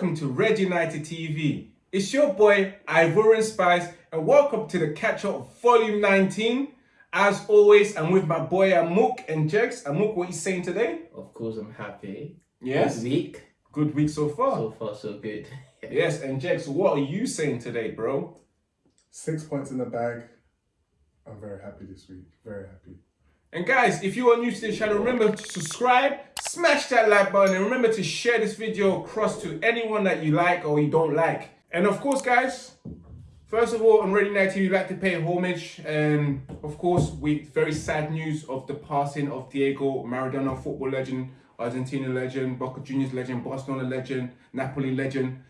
welcome to Red United TV. It's your boy Ivorian Spice and welcome to the Catch Up Volume 19. As always, I'm with my boy Amuk and Jex. Amuk, what are you saying today? Of course, I'm happy. Yes. Good week. Good week so far. So far, so good. yes, and Jex, what are you saying today, bro? Six points in the bag. I'm very happy this week. Very happy. And guys, if you are new to the channel, remember to subscribe, smash that like button, and remember to share this video across to anyone that you like or you don't like. And of course, guys, first of all, on Red United TV, we'd like to pay homage. And of course, we very sad news of the passing of Diego Maradona, football legend, Argentina legend, Boca Juniors legend, Barcelona legend, Napoli legend.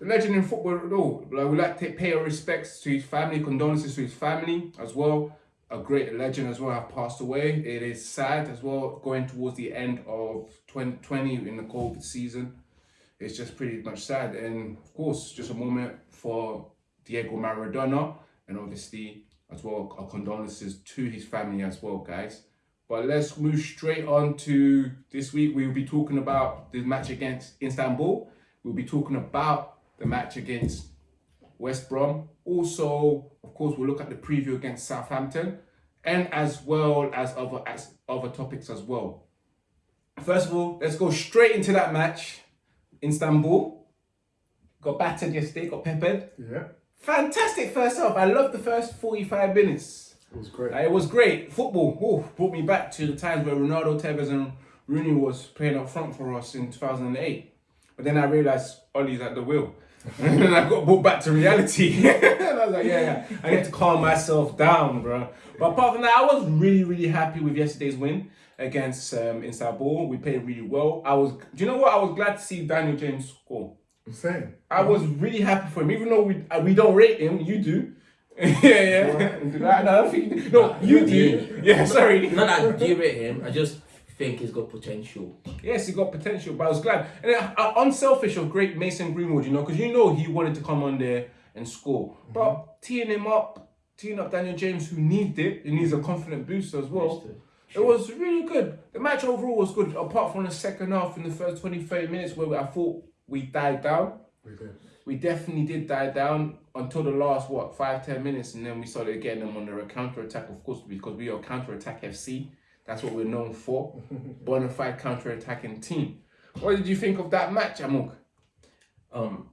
The legend in football, no, like, we'd like to pay our respects to his family, condolences to his family as well a great legend as well have passed away. It is sad as well going towards the end of 2020 in the COVID season. It's just pretty much sad. And of course, just a moment for Diego Maradona and obviously as well our condolences to his family as well, guys. But let's move straight on to this week. We will be talking about the match against Istanbul. We'll be talking about the match against West Brom. Also, of course, we'll look at the preview against Southampton and as well as other as other topics as well. First of all, let's go straight into that match. Istanbul got battered yesterday, got peppered. Yeah. Fantastic first half. I loved the first 45 minutes. It was great. it was great. Football oh, brought me back to the times where Ronaldo, Tevez and Rooney was playing up front for us in 2008. But then I realised Ollie's at the wheel. and then I got brought back to reality. and I was like, yeah, yeah, I need to calm myself down, bro. But apart from that, I was really, really happy with yesterday's win against um, Istanbul. We played really well. I was, do you know what? I was glad to see Daniel James score. Same. I was really happy for him, even though we uh, we don't rate him. You do. yeah, yeah. no, I don't think, no, you do. Yeah, sorry. Not that I do rate him. I just think he's got potential. Yes, he got potential, but I was glad. And uh, unselfish of great Mason Greenwood, you know, because you know he wanted to come on there and score. Mm -hmm. But teeing him up, teeing up Daniel James, who needs it, he needs a confident boost as well. It was really good. The match overall was good, apart from the second half in the first 20, 30 minutes where I thought we died down. We did. We definitely did die down until the last, what, five, ten minutes, and then we started getting them under a counter attack, of course, because we are counter attack FC. That's what we're known for. Bonafide counter-attacking team. What did you think of that match, Amuk? Um,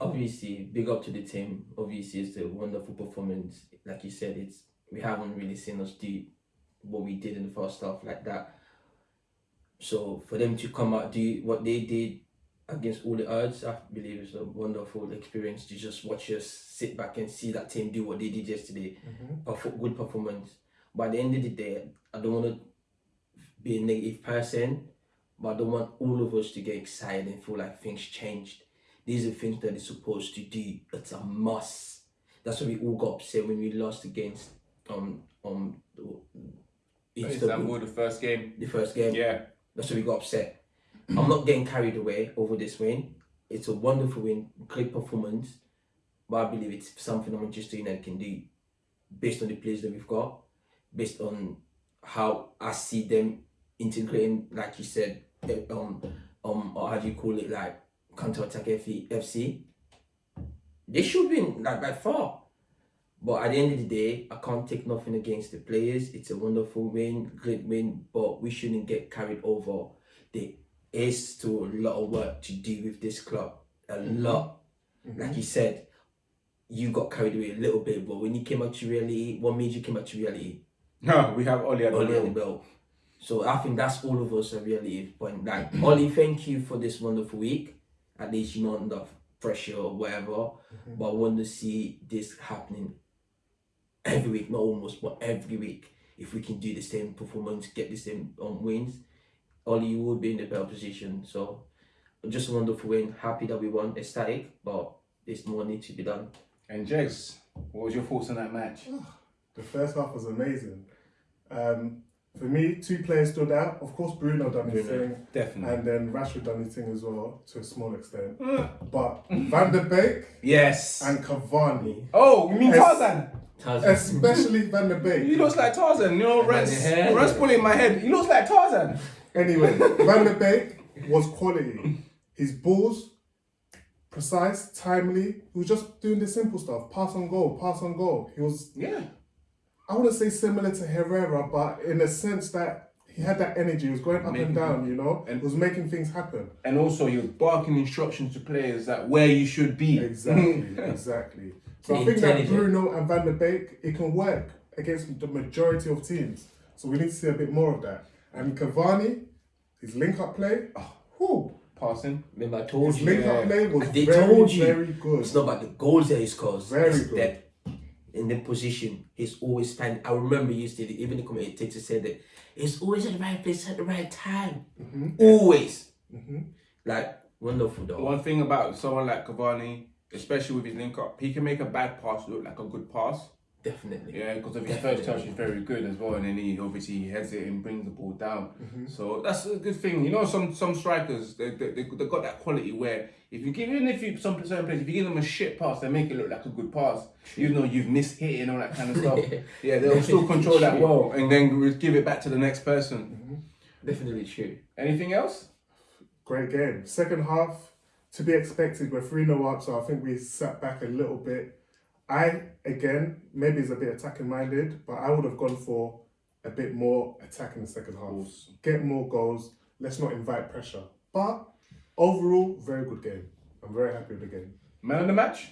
obviously, big up to the team. Obviously, it's a wonderful performance. Like you said, it's we haven't really seen us do what we did in the first half like that. So for them to come out do what they did against all the odds, I believe it's a wonderful experience to just watch us sit back and see that team do what they did yesterday. Mm -hmm. Good performance. At the end of the day, I don't want to be a negative person, but I don't want all of us to get excited and feel like things changed. These are things that it's supposed to do. It's a must. That's why we all got upset when we lost against um um Istanbul, the first game. The first game. Yeah. That's why we got upset. I'm not getting carried away over this win. It's a wonderful win, great performance, but I believe it's something that Manchester United can do based on the players that we've got based on how I see them integrating, like you said, eh, um, um, or how do you call it, like counter attack FC. They should win like by far. But at the end of the day, I can't take nothing against the players. It's a wonderful win, great win, but we shouldn't get carried over. There is still a lot of work to do with this club. A mm -hmm. lot. Mm -hmm. Like you said, you got carried away a little bit, but when you came out to reality, what made you come out to reality? No, we have Ollie at the Ollie belt. So I think that's all of us are really point like Ollie, thank you for this wonderful week. At least you're not under pressure or whatever. Mm -hmm. But I want to see this happening every week, not almost, but every week. If we can do the same performance, get the same um, wins, Ollie, you would be in the better position. So just a wonderful win. Happy that we won. Ecstatic, but there's more need to be done. And Jags, what was your thoughts on that match? The first half was amazing. Um, for me, two players stood out. Of course, Bruno done his thing. Definitely. And then Rashford done his thing as well, to a small extent. but Van der Beek. Yes. And Cavani. Oh, you mean Tarzan? Tarzan. Especially Van der Beek. He looks like Tarzan. You know, Reds, Reds pulling my head. He looks like Tarzan. Anyway, Van der Beek was quality. His balls precise, timely. He was just doing the simple stuff: pass on goal, pass on goal. He was Yeah. I want to say similar to Herrera, but in a sense that he had that energy. He was going up Making- and down, you know. and- was making things happen. And also, you're barking instructions to players that where you should be. Exactly, exactly. So I think that Bruno and Van der Beek, it can work against the majority of teams. So we need to see a bit more of that. And Cavani, his link-up play, oh, whew, Passing. Remember, I told his you. link-up Yeah. play was They very, told you. very good. It's not about the goals that he scores. Very it's good. That in the position, he's always standing. I remember you said it, even the commentator said that he's always at the right place at the right time. Mm-hmm. Always. hmm Like, wonderful though. One thing about someone like Cavani, especially with his link up, he can make a bad pass look like a good pass. Definitely. Yeah, because of his Definitely. first touch, he's very good as well, and then he obviously heads it and brings the ball down. Mm-hmm. So that's a good thing. You know, some some strikers they they they they got that quality where if you give even if you some certain players if you give them a shit pass, they make it look like a good pass, even though you've missed hit and all that kind of stuff. yeah, they'll still control that well, and then give it back to the next person. Definitely true. Anything else? Great game. Second half, to be expected, we're 3 0 up, so I think we sat back a little bit. I, again, maybe it's a bit attacking minded, but I would have gone for a bit more attack in the second half. Get more goals. Let's not invite pressure. But overall, very good game. I'm very happy with the game. Man of the match?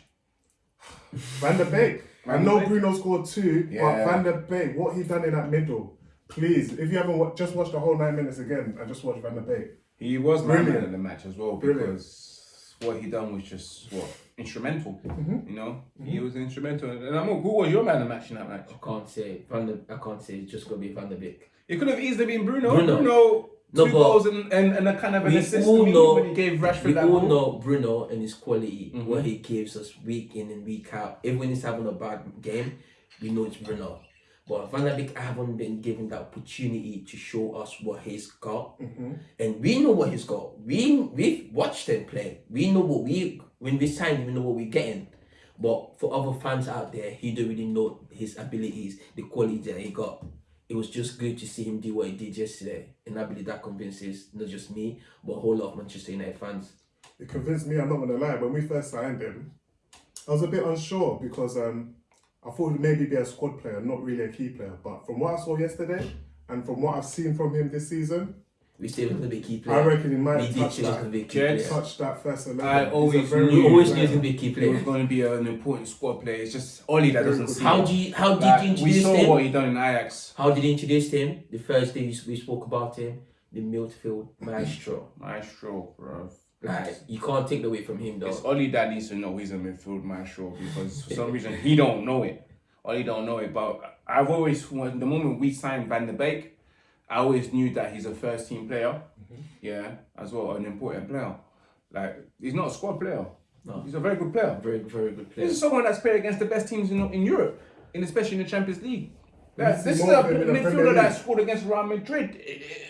Van der Beek. I Van der know Beek. Bruno scored two, Yeah. but Van der Beek, what he done in that middle, please, if you haven't just watched the whole nine minutes again, and just watch Van der Beek. He was my man Brilliant. of the match as well Brilliant. because what he done was just what instrumental. Mm-hmm. You know, he was instrumental. And I'm who was your man of the match in that match? I can't say Van der, I can't say it's just gonna be Van der Beek. It could have easily been Bruno. Bruno. Bruno, No, two goals and, and, and a kind of an we assist all know- when he gave Rashford We all goal. know Bruno and his quality, Mhm. what he gives us week in and week out. Even when he's having a bad game, we know it's Bruno. But Van der Beek I haven't been given that opportunity to show us what he's got. And we know what he's got. We we've watched him play. We know what we when we signed him, we know what we're getting. But for other fans out there, he don't really know his abilities, the quality that he got. It was just good to see him do what he did yesterday. And I believe that convinces not just me, but a whole lot of Manchester United fans. It convinced me, I'm not gonna lie, when we first signed him, I was a bit unsure because um, I thought he'd maybe be a squad player, not really a key player. But from what I saw yesterday and from what I've seen from him this season, We still going to be a key I reckon he might we have did touched say he's going to that, be a key Jets. player. touched that first 11. I always very knew- We good always knew player. he was going to be a key He was going to be an important squad player. It's just Oli that doesn't good see. How it. do you, how did Like, you we introduce saw him? what he done in Ajax. How did you introduce him? The first day we, we spoke about him, the midfield maestro. Maestro, bro. Like you can't take that away from him though. It's though. Oli that needs to know he's a midfield maestro because for some reason he don't know it. Oli don't know it. But I've always, when the moment we signed Van der Beek, I always knew that he's a first team player. Mm-hmm. Yeah, as well, an important player. Like he's not a squad player. No. He's a very good player. Very very good player. This is someone that's played against the best teams in, in Europe, and especially in the Champions League. See this is a of him in the Premier midfielder that scored against Real Madrid.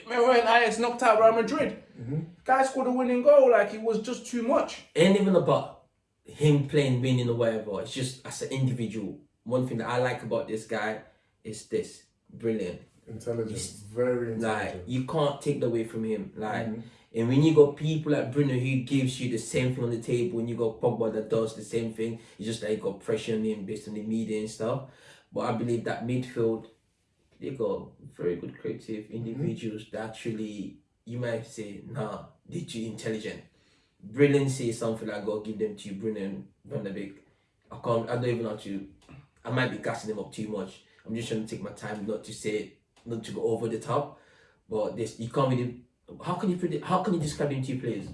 Remember when Ajax knocked out Real Madrid? Mm-hmm. Guy scored a winning goal like it was just too much. Ain't even about him playing, winning or whatever. It's just as an individual. One thing that I like about this guy is this brilliant. Intelligent, very Like you can't take that away from him. Like Mhm. and when you got people like Bruno who gives you the same thing on the table, and you got Pogba that does the same thing, it's just like you got pressure on him based on the media and stuff. But I believe that midfield, they got very good creative individuals that actually you might say, nah, they too intelligent. Brilliancy is something I gotta give them to you, Bruno and Van der Beek. I can't I don't even know how to I might be gassing them up too much. I'm just trying to take my time not to say not to go over the top. But this you can't really how can you predict how can you describe them two players?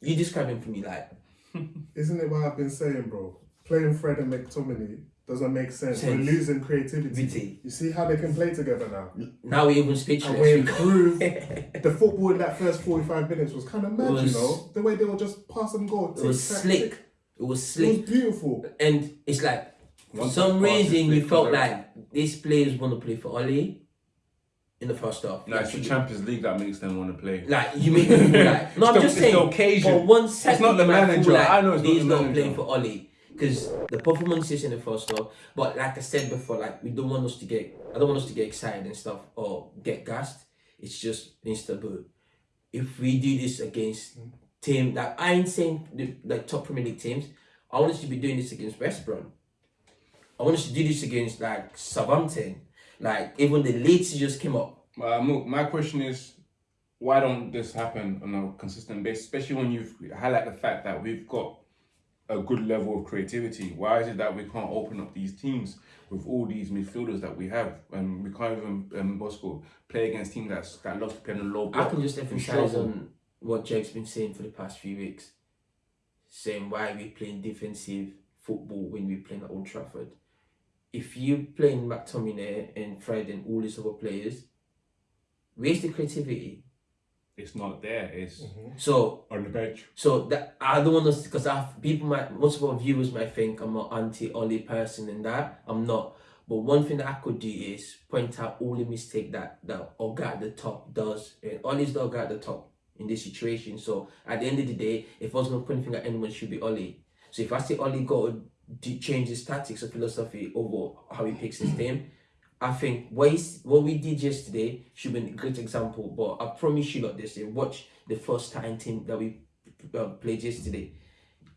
You describe them for me like Isn't it what I've been saying, bro? Playing Fred and McTominay doesn't make sense. We're losing creativity. You see how they can play together now? now we even And we speechless. improved. the football in that first 45 minutes was kind of mad, was- you know? The way they would just pass and go. It was slick. It was It slick. was beautiful. And it's like for some that pass is reason you felt it's like these players want to play for Oli in the first half. No, it's the Champions League that makes them want to play. Like you make them feel like no, I'm It's just the- the saying. occasion. For one second, it's not the you might feel manager. Like I know it's not these the not playing for Oli because the performances in the first half. But like I said before, like we don't want us to get. I don't want us to get excited and stuff or get gassed. It's just Mr. Boo. If we do this against team that I ain't saying the like top Premier League teams. I want us to be doing this against West Brom. I want us to do this against like Southampton. Like even the Leeds just came up. Uh, Mook, my question is, why don't this happen on a consistent basis, especially when you've highlight the fact that we've got a good level of creativity? Why is it that we can't open up these teams with all these midfielders that we have, and we can't even um, Bosco play against teams that's that love to play on a low I can just emphasize on what Jake's been saying for the past few weeks, saying why we playing defensive football when we're playing at Old Trafford. If you playing McTominay and Fred and all these other players, where's the creativity? It's not there. It's mm-hmm. So on the bench. So that I don't want to because I people might most of our viewers might think I'm an anti Ollie person and that I'm not. But one thing that I could do is point out all the mistake that that Oga at the top does. And Ollie's the Oga at the top in this situation. So at the end of the day, if I was gonna point a finger at anyone, it should be Ollie. So if I say Ollie got to d- change his tactics or philosophy over how he picks his team, I think what, he's, what we did yesterday should be a great example. But I promise you, lot, this year, watch the first time team that we uh, played yesterday.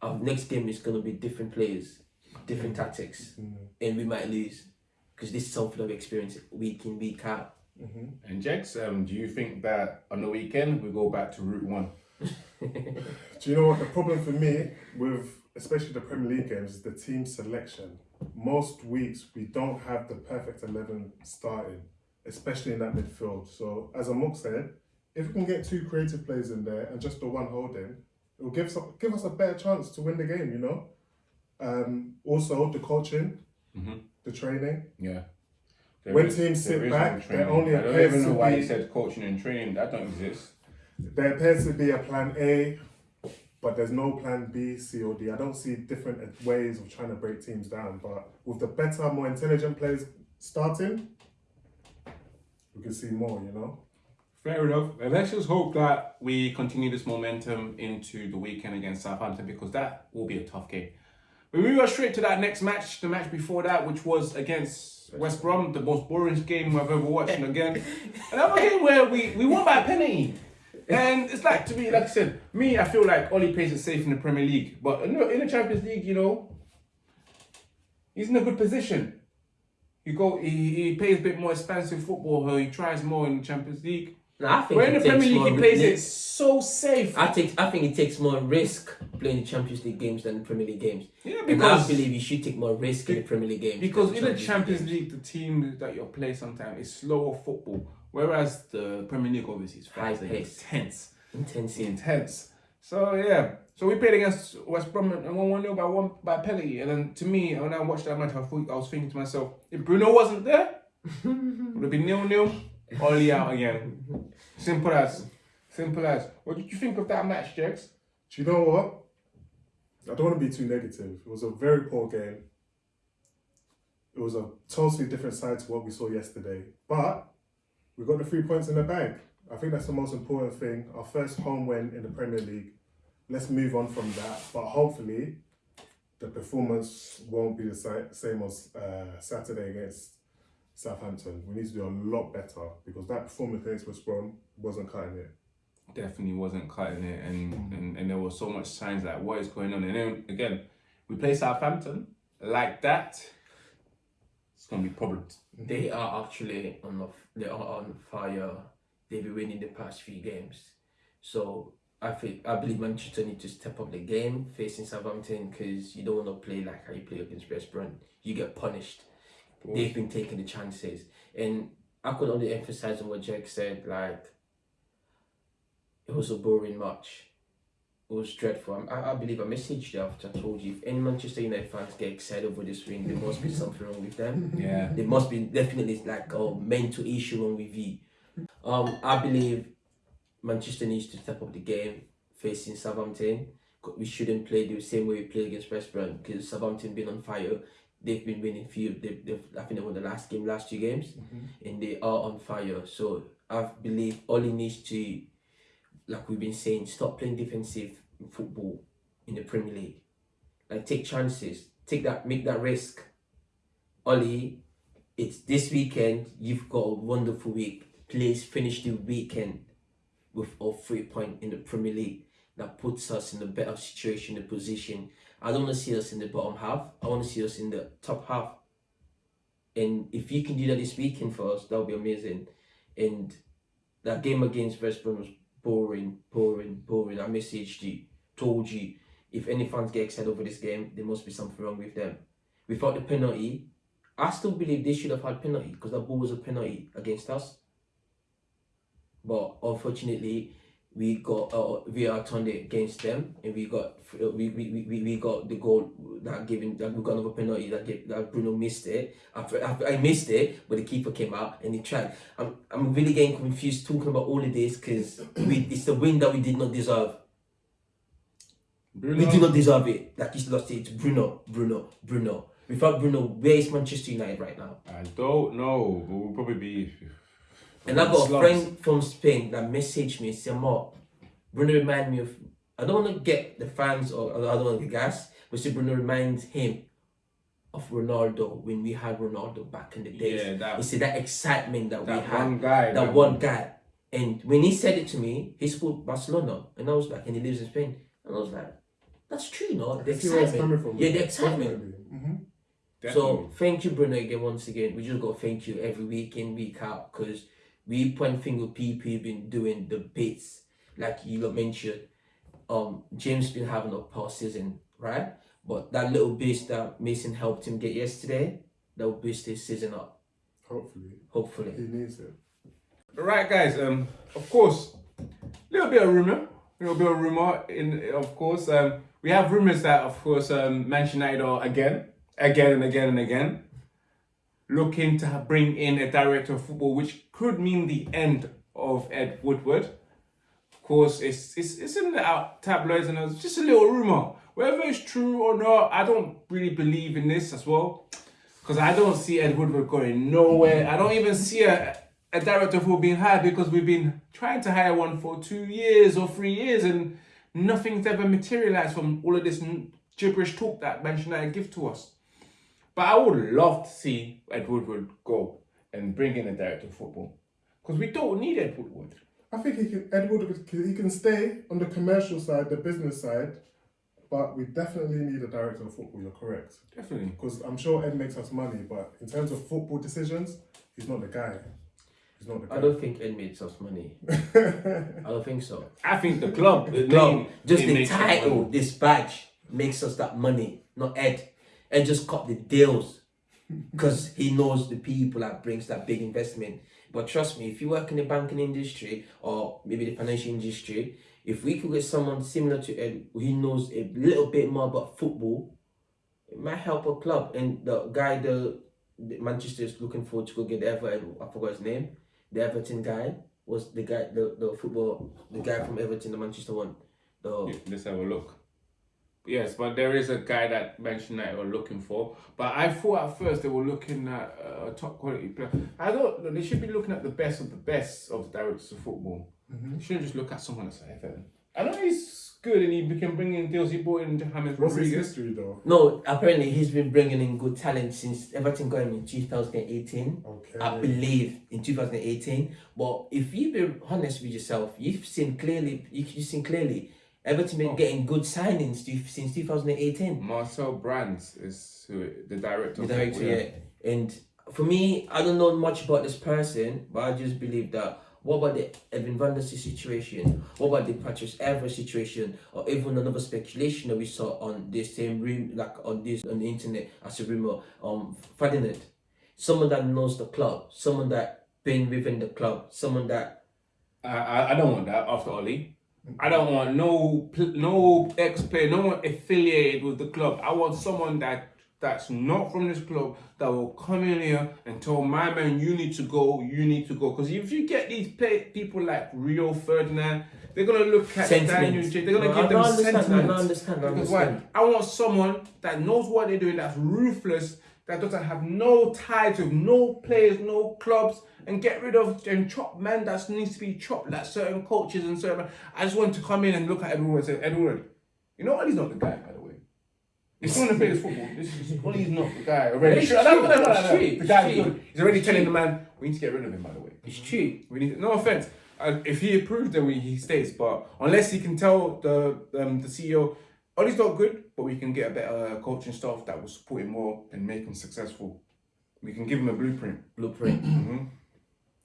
Our next game is going to be different players, different tactics, and we might lose because this is something I've experienced week in, week out. And Jex, um, do you think that on the weekend we go back to route one? Do you know what the problem for me with especially the Premier League games is the team selection. Most weeks we don't have the perfect eleven starting, especially in that midfield. So as Amuk said, if we can get two creative players in there and just the one holding, it will give us give us a better chance to win the game. You know. Um, also the coaching, the training. Yeah. When is- teams sit there is back, no there training. only I don't appears even know why be- he said coaching and training. That don't exist. There appears to be a plan A, but there's no plan B, C, or D. I don't see different ways of trying to break teams down. But with the better, more intelligent players starting, we can see more, you know? Fair enough. And let's just hope that we continue this momentum into the weekend against Southampton because that will be a tough game. We move straight to that next match, the match before that, which was against West Brom, the most boring game I've ever watched. And again, another game where we, we won by a penalty. And it's like, to me, like I said, me, I feel like Ollie plays it safe in the Premier League. But in the, in the Champions League, you know, he's in a good position. He go, he, he plays a bit more expansive football, he tries more in the Champions League. No, I think Where in the Premier League, he plays it so safe. I think I think it takes more risk playing the Champions League games than the Premier League games. Yeah, and I because- believe you should take more risk in the Premier League games. Because in the Champions games. League, the team that you play sometimes is slower football, whereas the Premier League obviously is High fast and pace. intense, intense. So yeah, so we played against West Brom and won one 0 by one by penalty. And then to me, when I watched that match, I thought I was thinking to myself, if Bruno wasn't there, would have been nil nil, Ollie out again. Simple as, simple as. What did you think of that match, Jex? Do you know what? I don't want to be too negative. It was a very poor game. It was a totally different side to what we saw yesterday. But we got the three points in the bag. I think that's the most important thing. Our first home win in the Premier League. Let's move on from that. But hopefully, the performance won't be the same as uh, Saturday against Southampton. We need to do a lot better because that performance against West Brom wasn't cutting it. definitely wasn't cutting it, and, and and there was so much signs like what is going on. And then again, we play Southampton like that. It's gonna be problems. Mm-hmm. They are actually on the, they are on fire. They've been winning the past few games, so I think I believe Manchester need to step up the game facing Southampton because you don't want to play like how you play against West Brom. You get punished. They've been taking the chances, and I could only emphasize on what Jack said. Like it was a boring match. It was dreadful. I, I believe I messaged you after I told you if any Manchester United fans get excited over this win, there must be something wrong with them. Yeah. There must be definitely like a mental issue wrong with you. Um, I believe Manchester needs to step up the game facing Southampton. We shouldn't play the same way we played against West Brom because Southampton been on fire. They've been winning few. They've, they've I think they won the last game, last two games, and they are on fire. So I believe Ollie needs to, like we've been saying, stop playing defensive football in the Premier League. Like take chances, take that, make that risk. Ollie, it's this weekend. You've got a wonderful week. Please finish the weekend with a three point in the Premier League. that puts us in a better situation, the position. I don't want to see us in the bottom half. I want to see us in the top half. And if you can do that this weekend for us, that would be amazing. And that game against West Brom was boring, boring, boring. I messaged you, told you, if any fans get excited over this game, there must be something wrong with them. Without the penalty, I still believe they should have had penalty because that ball was a penalty against us. But unfortunately, we got uh, VAR turned it against them, and we got uh, we, we, we, we got the goal that given that we got another penalty that that Bruno missed it. After, I missed it, but the keeper came out and he tried. I'm I'm really getting confused talking about all of this because we it's the win that we did not deserve. Bruno, We do not deserve it. Like you lost it Bruno, Bruno, Bruno. Without Bruno, where is Manchester United right now? I don't know, but we'll probably be. And I got a friend from Spain that messaged me, said, Mark, Bruno remind me of, I don't want to get the fans or I don't want to get gas, but see, Bruno reminds him of Ronaldo when we had Ronaldo back in the days. Yeah, that- He said that excitement that, we That had, one guy. that one guy. And when he said it to me, he spoke Barcelona, and I was like, and he lives in Spain, and I was like, that's true, no? The I where it's excitement. coming from. Yeah, the excitement. hmm So thank you, Bruno, again once again. We just got to thank you every week in week out because we point finger people have been doing the bits like you mentioned. Um, James been having a poor season, right? But that little boost that Mason helped him get yesterday, that will boost his season up. Hopefully, Hopefully, he needs it. Right, guys. Um, of course, little bit of rumor, little bit of rumor. In of course, um, we have rumors that of course, um, Manchester United are again, again and again and again, looking to bring in a director of football, which could mean the end of Ed Woodward. Of course, it's it's it's in the tabloids and it's just a little rumor. Whether it's true or not, I don't really believe in this as well. Because I don't see Ed Woodward going nowhere. I don't even see a, a director football being hired because we've been trying to hire one for two years or three years and nothing's ever materialized from all of this gibberish talk that Manchester United give to us. But I would love to see Ed Woodward go and bring in a director of football. Because we don't need Ed Woodward. I think he can. Edward, he can stay on the commercial side, the business side, but we definitely need a director of football. You're correct. Definitely. Because I'm sure Ed makes us money, but in terms of football decisions, he's not the guy. He's not the guy. I don't think Ed makes us money. I don't think so. I think the club, the club, name, just the title, this badge makes us that money, not Ed. Ed just cut the deals because he knows the people that brings that big investment. But trust me, if you work in the banking industry or maybe the financial industry, if we could get someone similar to Ed who knows a little bit more about football, it might help a club. And the guy the, the Manchester is looking forward to go get the Everton, I forgot his name, the Everton guy was the guy the, the football the guy from Everton, the Manchester one. The Yeah, Let's have a look. Yes, but there is a guy that Manchester United were looking for. But I thought at first they were looking at uh, a top quality player. I don't. They should be looking at the best of the best of the directors of football. They shouldn't just look at someone that's like Everton. I know he's good and he can bring in deals. He brought in James What's his Rodriguez. history though? No, apparently he's been bringing in good talent since Everton got him in 2018. Okay. I believe in 2018. But if you be honest with yourself, you've seen clearly. You, you've seen clearly. Everton been Oh. getting good signings since 2018. Marcel Brands is who, the director. The director, football, yeah. And for me, I don't know much about this person, but I just believe that. What about the Evan van der situation? What about the Patrice Evra situation? Or even another speculation that we saw on the same room, like on this on the internet as a rumor, um, Ferdinand. Someone that knows the club, someone that been within the club, someone that I, I, I don't want that after Oli. I don't want no no ex player, no one affiliated with the club. I want someone that that's not from this club that will come in here and tell my man, you need to go, you need to go. Because if you get these play, people like Rio Ferdinand, they're gonna look at Daniel sentiment. J. They're gonna No, give I them understand, I don't understand, I understand. I want someone that knows what they're doing, that's ruthless, that doesn't have no ties with no players, no clubs, and get rid of and chop man that needs to be chopped, like certain coaches and certain. I just want to come in and look at everyone and say, Edward, you know what? He's not the guy, by the way. He's going to play this football. This is Ollie's not the guy already. It's true, I don't- I don't- it's true, The guy's it's true. good. He's already telling the man, we need to get rid of him, by the way. it's true. We need no offense. uh, if he approves, then we, he stays. But unless he can tell the um, the CEO, Ollie's not good, but we can get a better coaching staff that will support him more and make him successful. We can give him a blueprint, Blueprint. hmm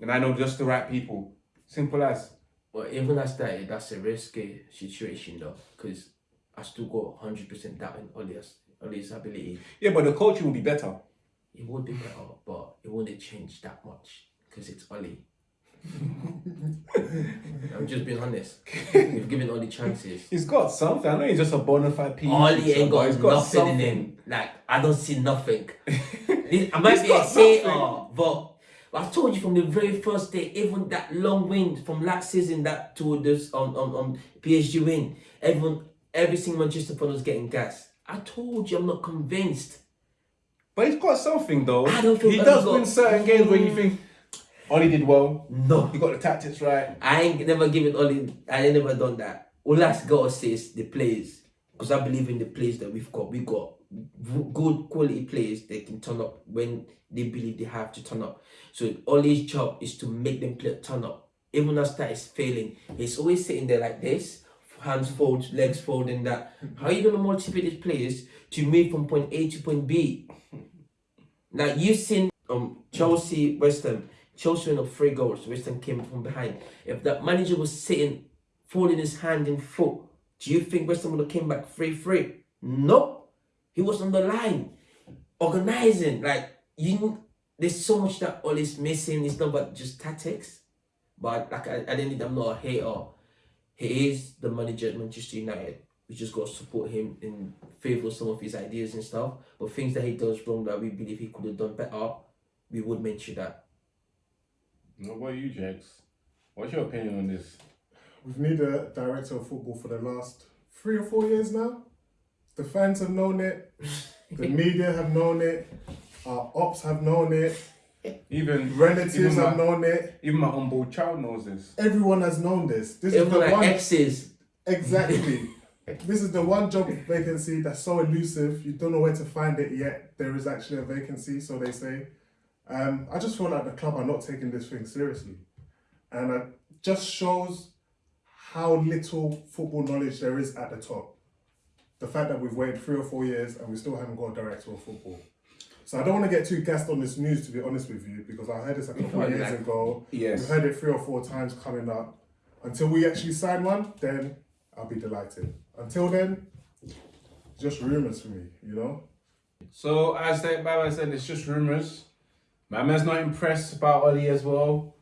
and I know just the right people. Simple as. Well, even as that, that's a risky situation though, because I still got hundred percent doubt in Ollie's Ollie's ability. Yeah, but the coaching will be better. It would be better, but it wouldn't change that much because it's Ollie. I'm just being honest. We've given Ollie chances. He's got something. I know he's just a bona fide. Ollie teacher, ain't but got nothing something. in him. Like I don't see nothing. I might He's be a got hater, but I told you from the very first day, even that long win from last season that to this um um, um PSG win, everyone every single Manchester fan was getting gas. I told you I'm not convinced. But he's got something though. I don't feel he does he's win got- certain games where you mm. think Ollie did well. No. He got the tactics right. I ain't never given Ollie. I ain't never done that. All I gotta is the players, because I believe in the players that we've got. We got good quality players that can turn up when they believe they have to turn up. So Ollie's job is to make them play turn up. Even as that is failing, he's always sitting there like this, hands fold, legs fold, and That how are you gonna motivate these players to move from point A to point B? Now you've seen um Chelsea, West Ham. Chelsea went up three goals. West Ham came from behind. If that manager was sitting, folding his hand in foot, do you think West Ham would have came back three three? No, he was on the line, organizing. Like you, there's so much that all is missing. It's not but just tactics. But like I, I didn't. I'm not a hater. He is the manager at Manchester United. We just got to support him in favor of some of his ideas and stuff. But things that he does wrong that we believe he could have done better, we would mention that. No, what about you, Jax? What's your opinion on this? We've needed a director of football for the last three or four years now. The fans have known it. The media have known it. Our ops have known it. Even Relatives even have known it. even my unborn child knows this. Everyone has known this. This is the like one exes. exactly. this is the one job vacancy that's so elusive. You don't know where to find it yet. There is actually a vacancy, so they say. Um, I just feel like the club are not taking this thing seriously, and it just shows how little football knowledge there is at the top. The fact that we've waited three or four years and we still haven't got a director of football. So I don't want to get too gassed on this news, to be honest with you, because I heard this a couple of Like- years ago. Yes. We've heard it three or four times coming up. Until we actually sign one, then I'll be delighted. Until then, just rumours for me, you know? So as that my man said, it's just rumours. My man's not impressed about Ollie as well,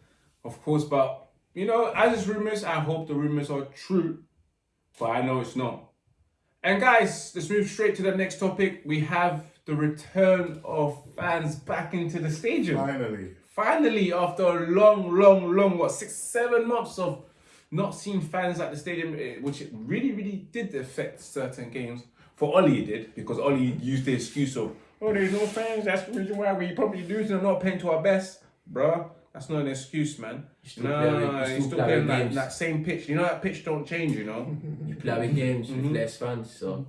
of course. But you know, as it's rumours, I hope the rumours are true. But I know it's not. And guys, let's move straight to the next topic. We have the return of fans back into the stadium. Finally. Finally, after a long, long, long, what, six, seven months of not seeing fans at the stadium, eh, which it really, really did affect certain games. For Ollie, it did, because Ollie used the excuse of, oh, there's no fans, that's the reason why we probably losing and not playing to our best. Bruh, that's not an excuse, man. still No, playing- you no, still he's still playing that, that same pitch. You know that pitch don't change, you know? You play with games Mm-hmm. with less fans, so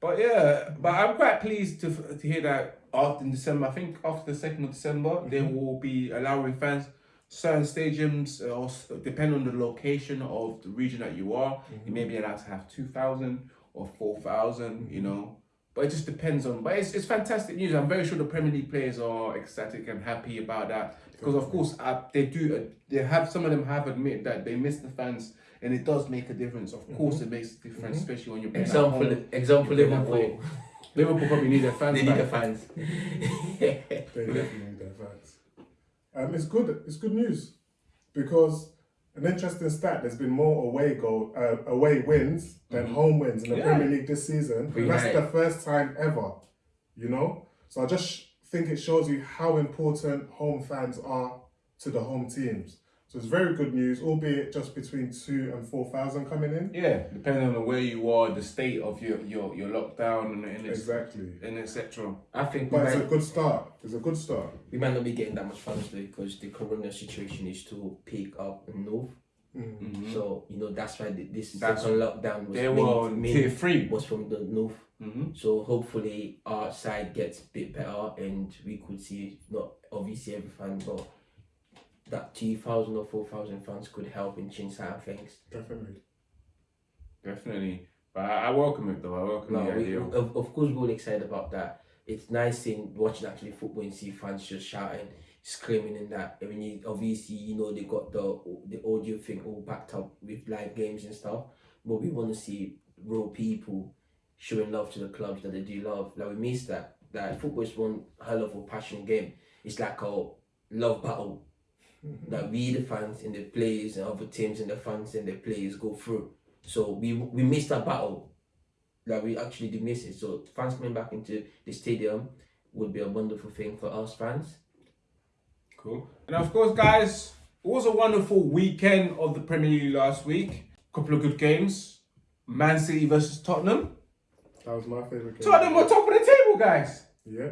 But yeah, but I'm quite pleased to to hear that after in December. I think after the second of December, they mm-hmm. will be allowing fans certain stadiums, uh, or depend on the location of the region that you are. You may mm-hmm. be allowed to have two thousand or four You mm-hmm. know. But it just depends on. But it's, it's fantastic news. I'm very sure the Premier League players are ecstatic and happy about that because, of course, uh, they do. Uh, they have some of them have admitted that they miss the fans, and it does make a difference. Of course, it makes a difference, especially when you're playing at example home. example You're Liverpool. Liverpool probably need their fans They need back. the fans. They definitely need their fans. Um, it's good. It's good news because an interesting stat. There's been more away goal, uh, away wins than home wins in the Yeah. Premier League this season. And that's the first time ever. You know, so I just think it shows you how important home fans are to the home teams. So it's very good news, albeit just between two and four thousand coming in. Yeah, depending on where you are, the state of your your, your lockdown and, and, Exactly. and etc. I think But it's a good start. It's a good start. we might not be getting that much fans though because the corona situation is to peak up in north. Mm. So you know that's why the- this That's- second lockdown was They main- were on main- tier three. was from the north. Mm-hmm. So hopefully our side gets a bit better and we could see not obviously every fan but that two thousand or four thousand fans could help in change certain things. Definitely. Definitely. But I, I welcome it though. I welcome No, the we, idea. of, of course we're all excited about that. It's nice seeing watching actually football and see fans just shouting, screaming in that. I mean, you, obviously you know they got the the audio thing all backed up with live games and stuff, but we want to see real people showing love to the clubs that they do love. Like we miss that. That football is one hell of a passionate game. It's like a love battle mm-hmm. that we the fans and the players and other teams and the fans and the players go through. So we we missed that battle. Like we actually did miss it. So fans coming back into the stadium would be a wonderful thing for us fans. Cool. And of course, guys, it was a wonderful weekend of the Premier League last week. Couple of good games. Man City versus Tottenham. That was my favourite game. Tottenham were top of the table, guys. Yeah,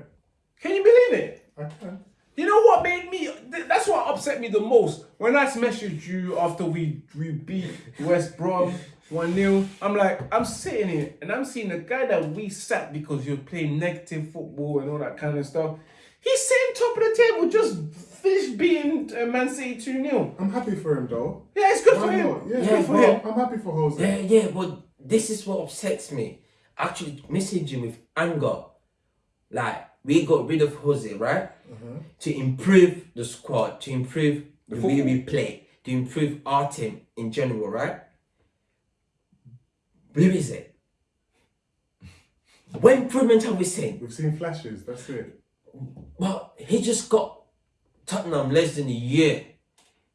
Can you believe it? I can. You know what made me? th- That's what upset me the most. When I messaged you after we we beat West Brom one 0 I'm like, I'm sitting here and I'm seeing the guy that we sat because you're playing negative football and all that kind of stuff. He's sitting top of the table, just finished beating uh, Man City two 0 I'm happy for him though. Yeah, it's good for him. not? Yeah, Yeah, good for but- him. I'm happy for Jose. Yeah, yeah, but this is what upsets me. Actually messaging with anger. Like we got rid of Jose, right? To improve the squad, to improve the, way we play, to improve our team in general, right? Where is it? What improvement have we seen? We've seen flashes. That's it. Well, he just got Tottenham less than a year.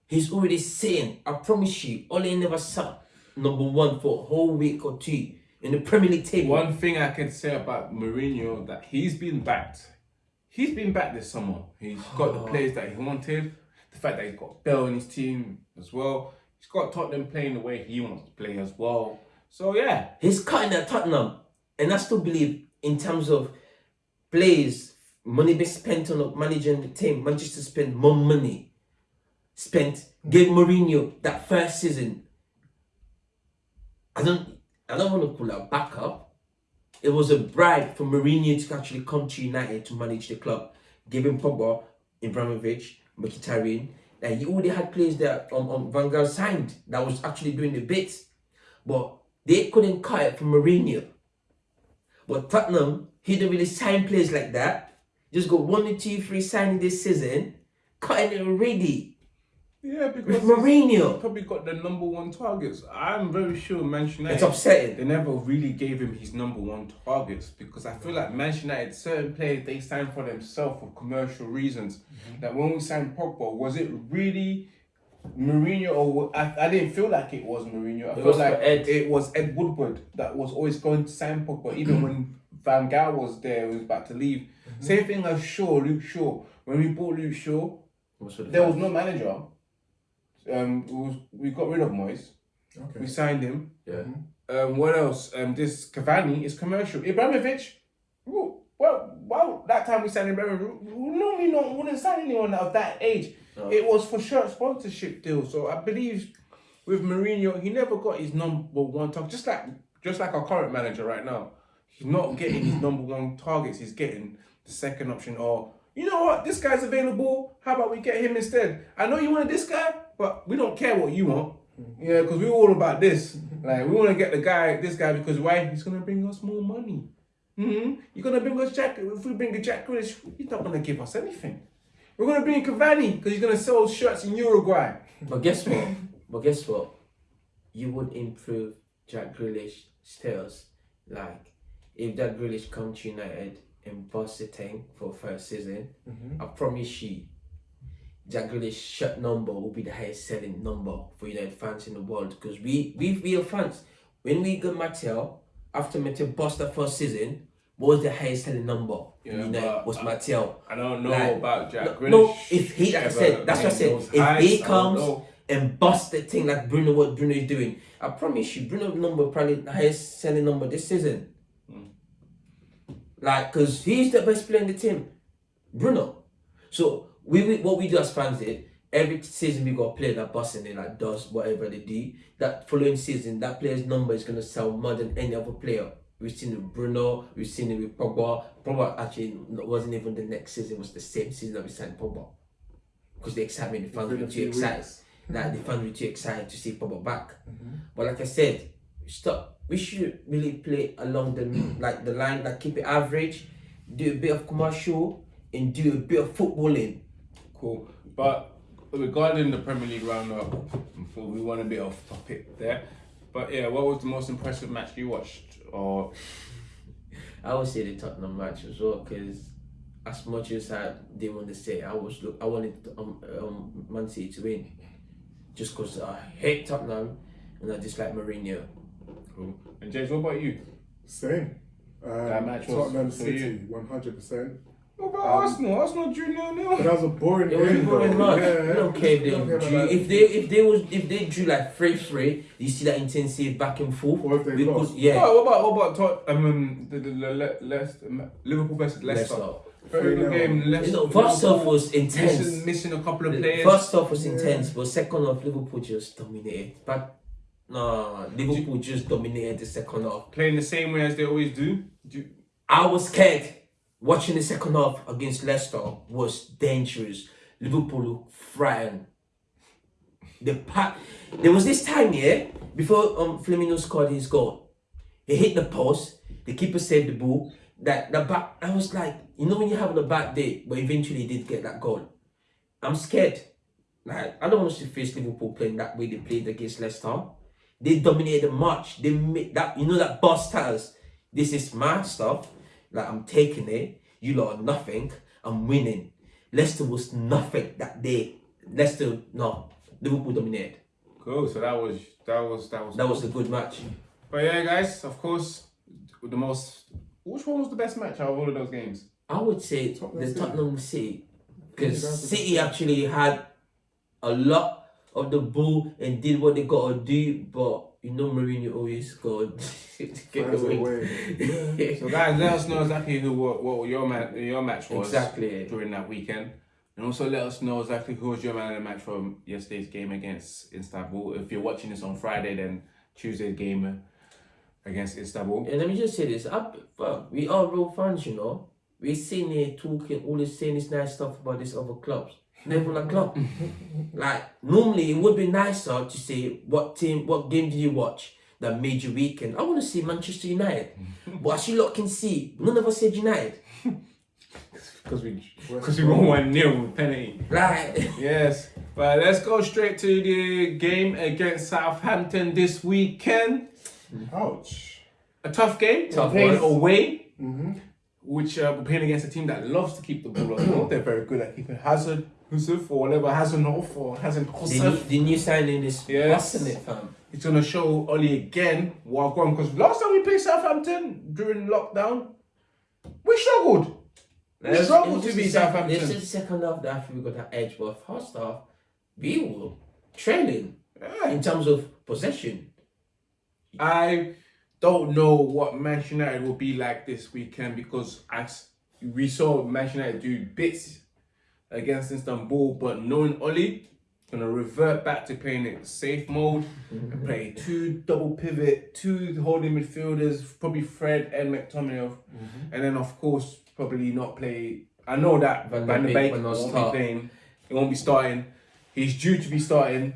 He's already saying, I promise you, Ole never sat number one for a whole week or two in the Premier League table. One thing I can say about Mourinho that he's been backed. He's been back this summer. He's got the players that he wanted. The fact that he's got Bale in his team as well. He's got Tottenham playing the way he wants to play as well. So yeah, He's cutting at Tottenham. And I still believe, in terms of players, money being spent on managing the team, Manchester spent more money. Spent, gave Mourinho that first season. I don't I don't want to call a backup. It was a bribe for Mourinho to actually come to United to manage the club. Him Pogba, Ibrahimovic, Mkhitaryan. Like he already had players that um, um, Van Gaal signed that was actually doing the bits. But they couldn't cut it from Mourinho. But Tottenham, he didn't really sign players like that. Just got one, two, three signing this season, cutting it already. yeah, With because Mourinho. he's probably got the number one targets. I'm very sure Manchester United. It's upsetting. They never really gave him his number one targets because I feel like Manchester United, certain players they signed for themselves for commercial reasons. Mm-hmm. That when we signed Pogba, was it really Mourinho or I, I didn't feel like it was Mourinho. I It felt was like Ed. it was Ed Woodward that was always going to sign Pogba, even when Van Gaal was there, he was about to leave. Same thing as Shaw, Luke Shaw. When we bought Luke Shaw, there was no manager. Um, it was, we got rid of Moyes. Okay. We signed him. Yeah. Um, what else? Um, this Cavani is commercial. Ibrahimovic, well, well, well that time we signed Ibrahimovic, we we normally not wouldn't sign anyone of that age. No. It was for shirt sponsorship deal. So I believe with Mourinho, he never got his number one target. Just like just like our current manager right now, he's not getting his number one targets. He's getting the second option. Or you know what, this guy's available. How about we get him instead? I know you wanted this guy, but we don't care what you want. Yeah, because we're all about this. Like we want to get the guy, this guy, because why? He's gonna bring us more money. hmm You're gonna bring us Jack. If we bring a Jack Grealish, he's not gonna give us anything. We're gonna bring Cavani because he's gonna sell shirts in Uruguay. But guess what? but guess what? You would improve Jack Grealish status. Like, if Jack Grealish come to United the thing for first season, mm-hmm. I promise you, Jack Grealish shirt number will be the highest selling number for United fans in the world. Because we, we, we are fans. When we got Mattel, after Mattel bust that first season, what was the highest selling number Yeah, in United? Was I- Mattel. I don't know Like, about Jack no, no, if he, like I said, that's what I said. If he comes and bust the thing like Bruno, what Bruno is doing, I promise you, Bruno number probably the highest selling number this season. Like, cause he's the best player in the team, Bruno. So we, we what we do as fans is every season we got a player that busts and they like does whatever they do. That following season, that player's number is gonna sell more than any other player. We've seen it with Bruno, we've seen it with Pogba. Pogba actually wasn't even the next season, it was the same season that we signed Pogba. because the excitement, the fans were too excited. Like the fans were too excited to see Pogba back. Mm-hmm. But like I said, stop. We should really play along the like the line, like keep it average, do a bit of commercial, and do a bit of footballing. Cool. But regarding the Premier League roundup, before we want a bit off topic there. But yeah, what was the most impressive match you watched? Or I would say the Tottenham match as well, because as much as I didn't want to say, I was look, I wanted um, um Man City to win, just because I hate Tottenham and I dislike Mourinho. Cool. And James, what about you? Same. Um, That match was Tottenham for City, one hundred percent. What about Um, Arsenal? Arsenal drew nil But nil. that was a boring It was game, boring though. much. Yeah, I don't care if they drew. If they if they was if they drew like three three, you see that intensity back and forth. Or if they We could- lost. yeah. Oh, what about what about Tot- um, the, the, the, Le- Leicester, Liverpool versus Leicester? Leicester. Very good game. Leicester. You know, first half was intense. Missing, missing a couple of players. First half was Yeah. intense, but second half Liverpool just dominated. But no, Liverpool just dominated the second half. playing the same way as they always do. do I was scared. Watching the second half against Leicester was dangerous. Liverpool looked frightened. The pack. There was this time, yeah, before um Firmino scored his goal. He hit the post. The keeper saved the ball. That the back. I was like, you know, when you're having a bad day, but eventually he did get that goal. I'm scared. Like I don't want to face Liverpool playing that way they played against Leicester. They dominated the match. They made that you know that boss styles. This is my stuff. Like I'm taking it. You lot are nothing. I'm winning. Leicester was nothing that day. Leicester no. Liverpool dominated. cool. So that was that was that was That was a good match. But yeah, guys, of course, the most. Which one was the best match out of all of those games? I would say Tottenham the City. Tottenham City because City actually had a lot of the ball and did what they got to do, but you know Mourinho always got to get Finds a away. way. So guys, let us know exactly who what, what your man your match was Exactly. during that weekend, and also let us know exactly who was your man of the match from yesterday's game against Istanbul. If you're watching this on Friday, then Tuesday's game against Istanbul. And let me just say this: I, fuck, we are real fans, you know. We sitting here talking, all this saying this nice stuff about these other clubs. Never a club. like normally, it would be nicer to say what team, what game did you watch that made your weekend. I want to see Manchester United, but as you lot can see, none of us said United. Because we because we won one 0 with penalty. Right. Yes, but let's go straight to the game against Southampton this weekend. Ouch. A tough game. Tough playing one. away. Mm-hmm. Which uh, we're playing against a team that loves to keep the ball on. the. They're very good at keeping Hazard, Husuf, or whatever, Hazard or Hazard the, Husuf. the new signing is Yes. busting it, fam. It's going to show Ole again what going because last time we played Southampton during lockdown, we struggled. We It struggled to beat Southampton. This is the second half that I we got that edge, but first half, we were trailing Yeah. in terms of possession. I don't know what Manchester United will be like this weekend because as we saw Manchester United do bits against Istanbul, but knowing Ole, gonna revert back to playing it safe mode and play two double pivot, two holding midfielders, probably Fred and McTominay, mm-hmm. and then of course probably not play. I know that Van Van, der Beek Beek will not won't start. be playing. He won't be starting. He's due to be starting.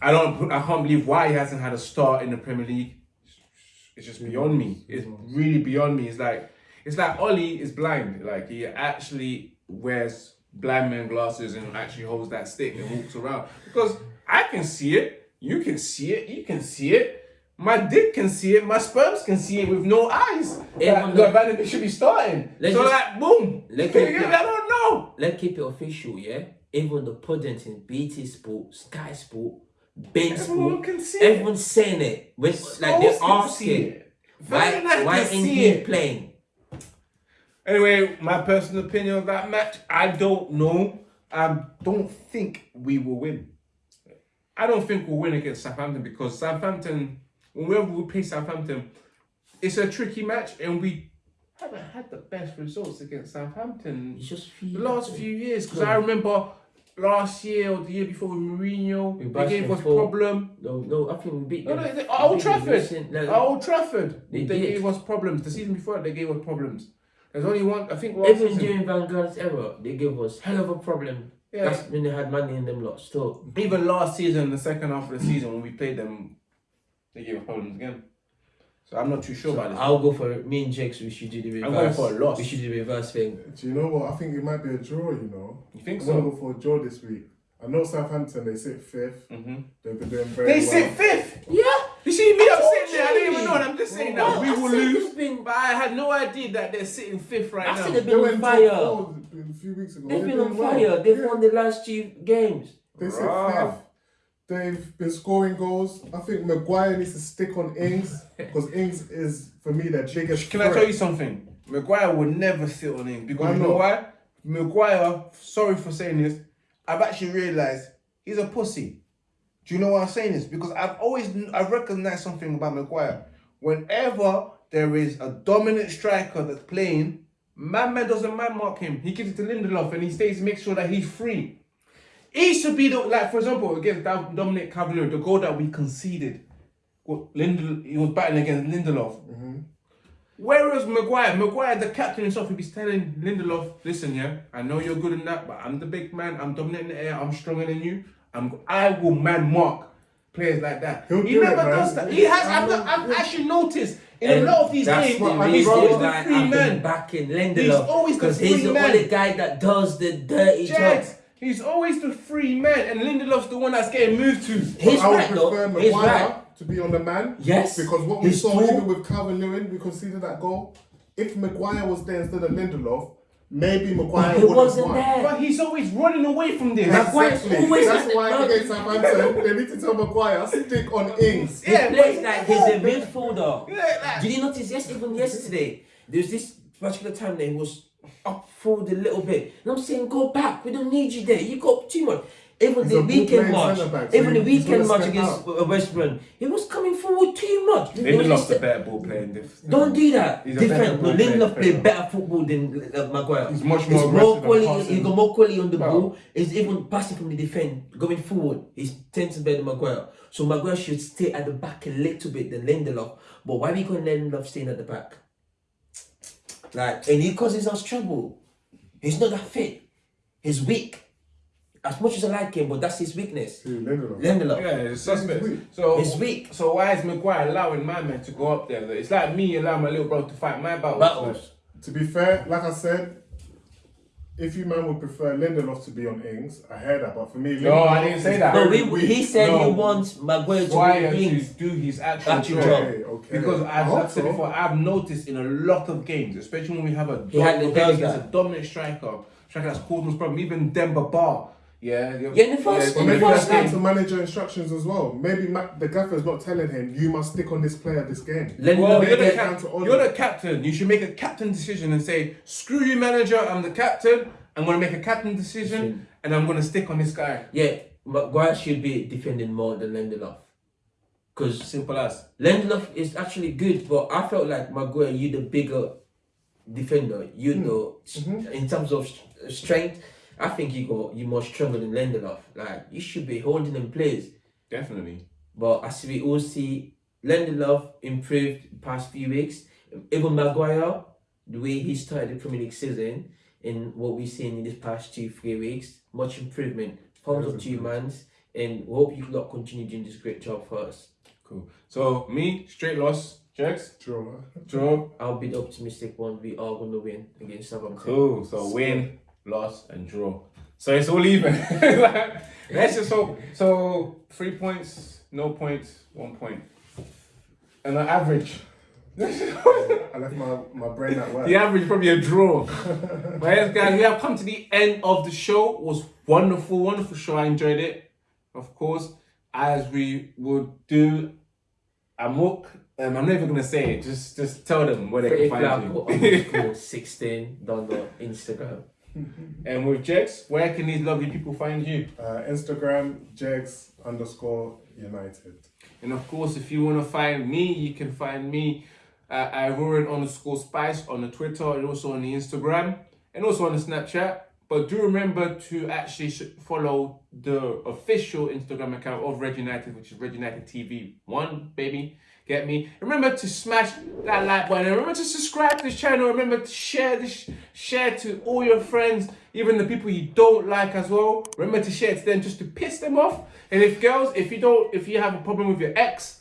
I don't. I can't believe why he hasn't had a start in the Premier League. It's just beyond me. It's really beyond me. It's like it's like Ole is blind. Like he actually wears blind man glasses and actually holds that stick and walks around. Because I can see it, you can see it, you can see it. My dick can see it, my sperms can see it with no eyes. Everyone Like, like Van de Beek should be starting. Let's so just- like boom. let's keep- I don't know. Let's keep it official, yeah? Even the pundits in BT Sport, Sky Sport, Everyone can see it. everyone's saying it. When, like they're asking, why, why see he it. playing? Anyway, my personal opinion of that match, I don't know. I don't think we will win. I don't think we'll win against Southampton because Southampton, whenever we play Southampton, it's a tricky match and we haven't had the best results against Southampton just the last few years. Because I remember last year or the year before with Mourinho, We they gave us for- problem. No, no, I think we beat No, them. no, they- We Old Trafford. recent- like, Old Trafford, They they, gave us problems. The season before, they gave us problems. There's only one. I think last Even season. during Van Gaal's era, they gave us hell of a problem. Yeah. That's when they had money in them lot still. Even last season, the second half of the season, when we played them, they gave us problems again. So I'm not too sure about this. I'll go for me and Jakes. We should do the reverse. I'm going for a loss. We should do the reverse thing. Do you know what? I think it might be a draw. You know, You think I'm gonna go for a draw this week. I know Southampton. They sit fifth. Mm-hmm. They've been doing very They well. sit fifth. Yeah. You see me, I'm sitting there. I didn't even know. And I'm just saying Well, that we I will lose. they've But I had no idea that they're sitting fifth right I now. said they've been went on top fire. four a few weeks ago. They've been doing on well. fire. They've Yeah. won the last two games. They sit fifth. They've been scoring goals. I think Maguire needs to stick on Ings because Ings is for me their biggest. Can I tell you something? Maguire would never sit on him because Why you know why? Maguire, sorry for saying this, I've actually realised he's a pussy. Do you know why I'm saying this? Because I've always I've recognized something about Maguire. Whenever there is a dominant striker that's playing, man man doesn't man mark him. He gives it to Lindelof and he stays make sure that he's free. He should be the like for example against Dominic Calvert-Lewin, the goal that we conceded. Lindel, he was battling against Lindelof. Mm-hmm. Whereas Maguire, Maguire, the captain himself, he'd be telling Lindelof, listen, yeah, I know you're good in that, but I'm the big man, I'm dominating the air, I'm stronger than you. I'm I will man mark players like that. He'll he it, never man. does that. He has I've, I've actually noticed in And a lot of these games, what he's always the free man. backing He's Lindelof always the because he's the only guy that does the dirty job. Jet, he's always the free man, and Lindelof's the one that's getting moved to. He's I would right though. prefer He's Maguire right. to be on the man. Yes. Because what we He's saw tall. even with Calvert-Lewin, we conceded that goal. If Maguire was there instead of Lindelof, maybe Maguire would have wasn't won. there. But he's always running away from this. Maguire's Exactly. always That's in the- why no. against Southampton, they need to tell Maguire stick on Ings. He Yeah, plays but- like he's a midfielder. Yeah, like- Did you notice yes even yesterday? There's this particular time that he was up forward a little bit. And I'm saying go back. We don't need you there. You got too much. Even He's the weekend match, centre-back, so even the he- he's weekend match against out. West Brom, he was coming forward too much. It was Lindelof's a- better ball playing. This. Don't do that. He's Different. No, ball Lindelof player. play better football than uh, Maguire. He's much He's more more quality. He's got more quality on the No. ball. He's even passing from the defense, going forward. He's ten times better than Maguire. So Maguire should stay at the back a little bit than Lindelof. But why are we got Lindelof staying at the back? Like, and he causes us trouble. He's not that fit. He's weak. As much as I like him, but that's his weakness. Hmm, Who, Lindelof? Lindelof. Yeah, it's suspect. weak. So He's weak. So why is Maguire allowing my man to go up there? It's like me allowing my little brother to fight my battles. Battles. To be fair, like I said, if you man would prefer Lindelof to be on Ings, I heard that, but for me, No, I didn't say that. No, we, he said No. he wants Maguire to Why be to wings. do his actual, Actual job. job. Okay, okay. Because I as hope I've said so. before, I've noticed in a lot of games, especially when we have a He hardly dom- does against a dominant striker, striker that's caused us problem. Even Demba Ba, yeah, Yeah, in the first- But in the maybe first that's down game. to manager instructions as well. Maybe Ma- the gaffer's not telling him you must stick on this player this game. Lindelof, Well, you're the, it's cap- down to Ole. you're the captain. You should make a captain decision and say, "Screw you, manager. I'm the captain. I'm gonna make a captain decision, and I'm gonna stick on this guy." yeah, Maguire should be defending more than Lindelof. Because Simple as. Lindelof is actually good, but I felt like Maguire, you're the bigger defender. You hmm. know, mm-hmm. in terms of strength, I think you got you more stronger than Lindelof. Like you should be holding them players. Definitely. But as we all see, Lindelof improved past few weeks. Even Maguire, the way he started the Premier League season, and what we've seen in this past two, three weeks, much improvement. Thumbs up to you, mans, and we hope you lot continue doing this great job for us. Cool. So me, straight loss. Jax, Draw. draw. I'll be the optimistic one. We are going to win against Southampton. Cool. So win, loss, and draw. So it's all even. Let's just hope. So three points, no points, one point, and an average. I left my, my brain at work. The average probably a draw. but yes, guys, we have come to the end of the show. It was wonderful, wonderful show. I enjoyed it. Of course, as we would do. Amuk. Um, I'm never gonna say it. Just, just tell them where they Pretty can flat find put you. underscore 16 down the Instagram. And with Jex, where can these lovely people find you? Uh, Instagram, Jegs underscore United. And of course, if you want to find me, you can find me at Iroran underscore Spice on the Twitter and also on the Instagram and also on the Snapchat. But do remember to actually follow the official Instagram account of Red United, which is Red United TV One, baby. Get me? Remember to smash that like button. And remember to subscribe to this channel. Remember to share this, share to all your friends, even the people you don't like as well. Remember to share it to them just to piss them off. And if girls, if you don't, if you have a problem with your ex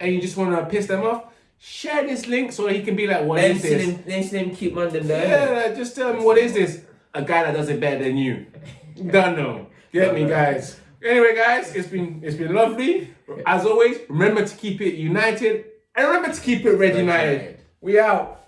and you just want to piss them off, share this link so he can be like, what see this? let him keep them there. Yeah, just tell him, what is this? A guy that does it better than you. Don't know. Get me, guys. Anyway, guys, it's been it's been lovely. As always, remember to keep it united and remember to keep it red united. United. We out.